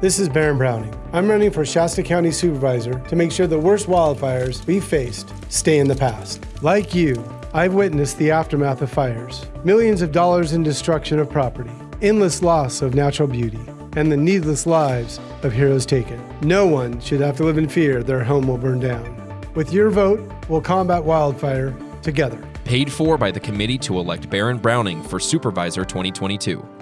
This is Baron Browning. I'm running for Shasta County Supervisor to make sure the worst wildfires we faced stay in the past. Like you, I've witnessed the aftermath of fires millions of dollars in destruction of property, endless loss of natural beauty, and the needless lives of heroes taken. No one should have to live in fear their home will burn down. With your vote, we'll combat wildfire together. Paid for by the committee to elect Baron Browning for Supervisor 2022.